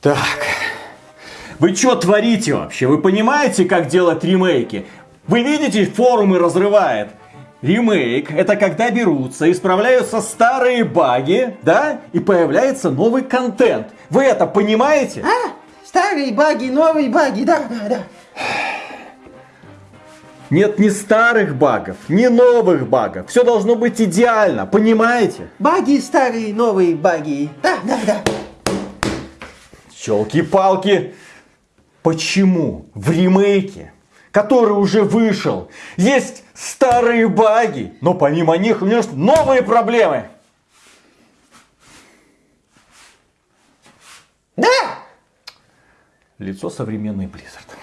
Так. Вы что творите вообще? Вы понимаете, как делать ремейки? Вы видите, форумы разрывает. Ремейк – это когда берутся, исправляются старые баги, да, и появляется новый контент. Вы это понимаете? А? Старые баги, новые баги, да, да, да. Нет ни старых багов, ни новых багов. Все должно быть идеально, понимаете? Баги старые, новые баги. Да, да, да. Челки-палки. Почему в ремейке, который уже вышел, есть старые баги, но помимо них у него новые проблемы? Да! Лицо современный Blizzard.